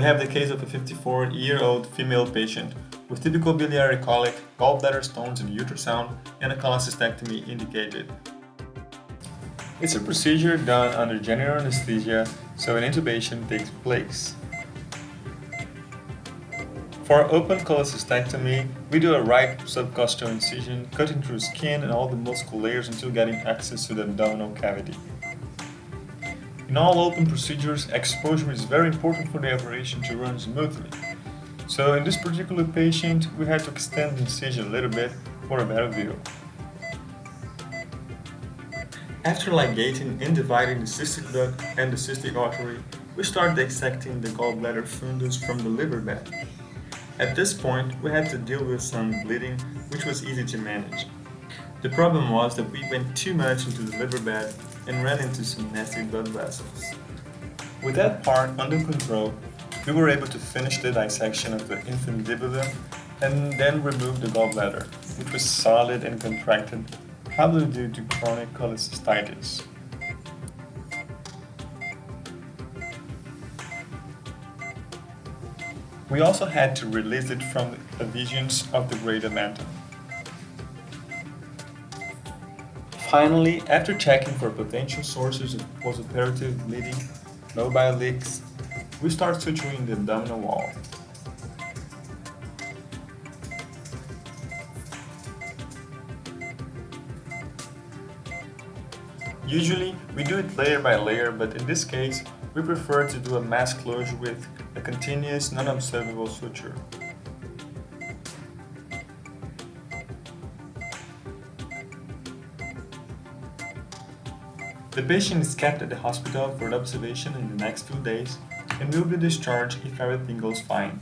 We have the case of a 54-year-old female patient with typical biliary colic, gallbladder stones in ultrasound, and a cholecystectomy indicated. It's a procedure done under general anesthesia, so an intubation takes place. For open cholecystectomy, we do a right subcostal incision, cutting through skin and all the muscle layers until getting access to the abdominal cavity. In all open procedures, exposure is very important for the operation to run smoothly. So in this particular patient, we had to extend the incision a little bit for a better view. After ligating and dividing the cystic duct and the cystic artery, we start dissecting the gallbladder fundus from the liver bed. At this point, we had to deal with some bleeding, which was easy to manage. The problem was that we went too much into the liver bed and ran into some nasty blood vessels. With that part under control, we were able to finish the dissection of the infundibulum and then remove the gallbladder, which was solid and contracted, probably due to chronic cholecystitis. We also had to release it from the adhesions of the greater omentum. Finally, after checking for potential sources of postoperative bleeding, mobile leaks, we start suturing the abdominal wall. Usually, we do it layer by layer, but in this case, we prefer to do a mass closure with a continuous, non-absorbable suture. The patient is kept at the hospital for observation in the next few days and will be discharged if everything goes fine.